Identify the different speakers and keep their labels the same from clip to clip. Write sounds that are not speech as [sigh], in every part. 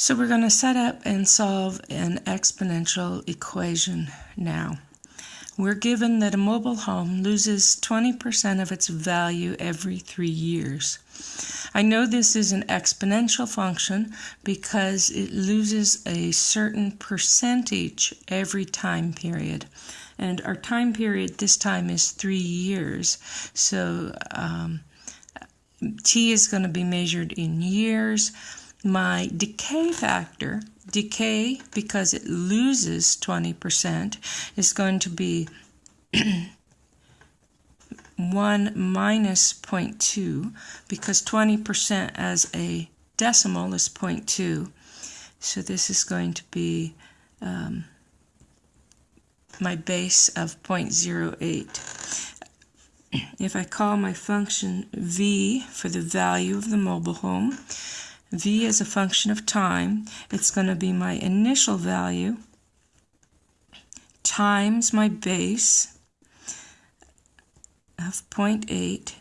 Speaker 1: So we're going to set up and solve an exponential equation now. We're given that a mobile home loses 20% of its value every three years. I know this is an exponential function because it loses a certain percentage every time period. And our time period this time is three years. So um, t is going to be measured in years my decay factor, decay because it loses 20%, is going to be [clears throat] 1 minus 0.2 because 20% as a decimal is 0.2. So this is going to be um, my base of 0.08. If I call my function v for the value of the mobile home, v is a function of time. It's going to be my initial value times my base of 0.8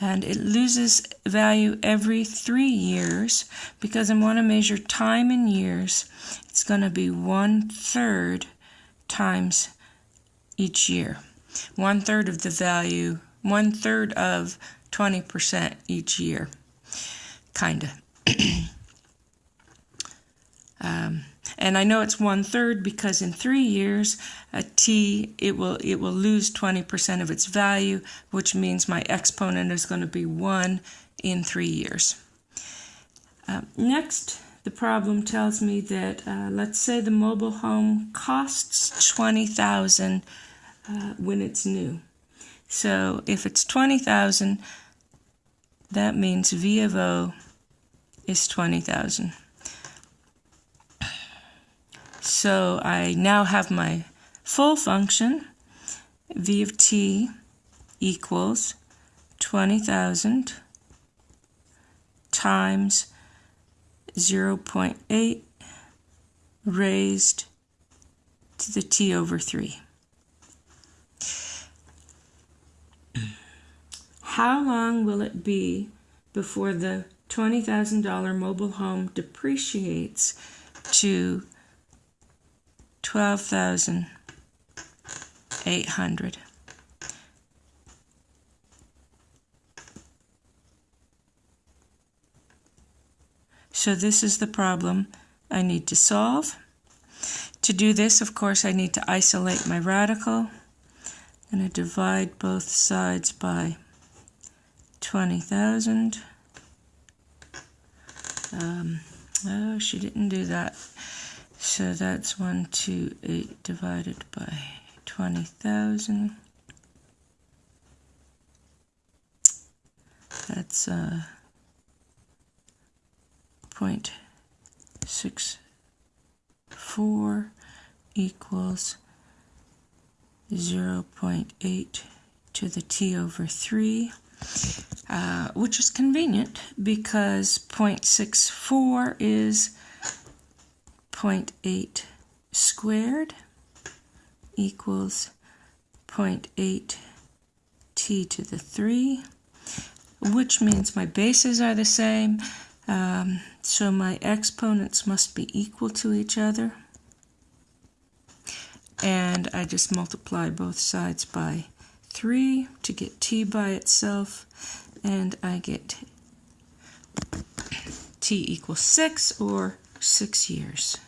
Speaker 1: and it loses value every three years. Because I want to measure time in years it's going to be one third times each year. One third of the value one third of 20% each year kinda [clears throat] um, and I know it's one third because in three years, a t it will it will lose 20% of its value, which means my exponent is going to be one in three years. Uh, next, the problem tells me that uh, let's say the mobile home costs 20,000 uh, when it's new. So if it's 20,000, that means V of O is 20,000. So I now have my full function, v of t equals 20,000 times 0.8 raised to the t over 3. How long will it be before the $20,000 mobile home depreciates to 12,800. So this is the problem I need to solve. To do this, of course, I need to isolate my radical. And I'm going to divide both sides by 20,000. Um, oh, she didn't do that. So that's 128 divided by 20,000. That's uh, 0.64 equals 0 0.8 to the t over 3. Uh, which is convenient because 0.64 is 0.8 squared equals 0.8 t to the 3, which means my bases are the same, um, so my exponents must be equal to each other. And I just multiply both sides by 3 to get t by itself, and I get t equals 6 or 6 years.